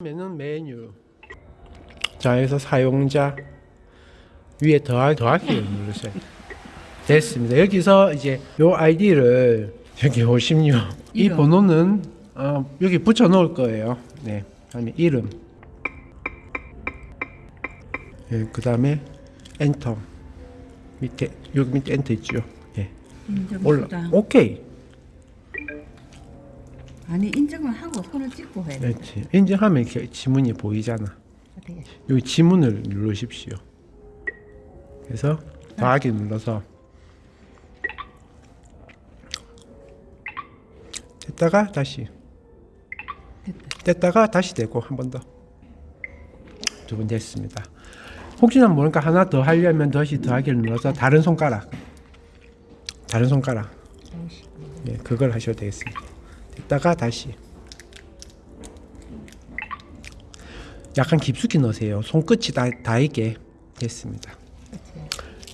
메뉴는 메뉴. 자, 여기서 사용자 위에 더할 더하기를 누르세요. 됐습니다. 여기서 이제 요 아이디를 여기 오십요. 이 이름. 번호는 어, 여기 붙여 놓을 거예요. 네. 다음에 이름. 예, 그 다음에 엔터. 밑에 여기 밑에 엔터 있죠. 예. 올라. 오케이. 아니 인정을 하고 손을 찍고 해야 돼. 그렇지. 인증하면 이렇게 지문이 보이잖아. 어떻게? 여기 지문을 누르십시오. 그래서 더하기 눌러서 됐다가 다시 됐다. 됐다 가 다시 되고 한 번 더. 두 번 됐습니다. 혹시나 모르니까 하나 더 하려면 다시 더하기를 눌러서 다른 손가락 다른 손가락 예, 그걸 하셔도 되겠습니다. 됐다가 다시 약간 깊숙이 넣으세요. 손끝이 다, 닿게 됐습니다.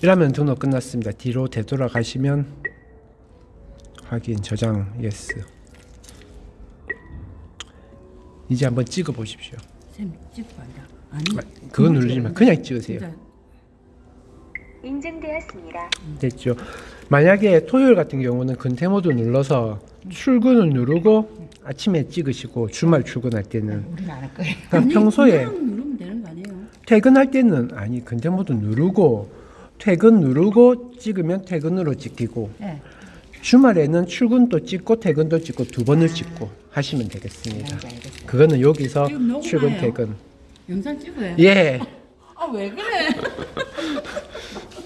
이러면 등록 끝났습니다. 뒤로 되돌아가시면 확인 저장 예스. 이제 한번 찍어 보십시오. 쌤 찍고 앉아. 아니. 그거 누르지만 그냥 찍으세요. 인증되었습니다. 됐죠. 만약에 토요일 같은 경우는 근태 모드 눌러서 출근을 누르고 아침에 찍으시고 주말 출근할 때는 우리는 안 할 거예요. 그러니까 아니, 평소에 누르면 되는 거 아니에요? 퇴근할 때는 아니 근태 모드 누르고 퇴근 누르고 찍으면 퇴근으로 찍히고 네. 주말에는 출근도 찍고 퇴근도 찍고 두 번을 찍고 하시면 되겠습니다. 알겠어. 그거는 여기서? 출근 퇴근. 영상 찍어요. 예. 아 왜 그래?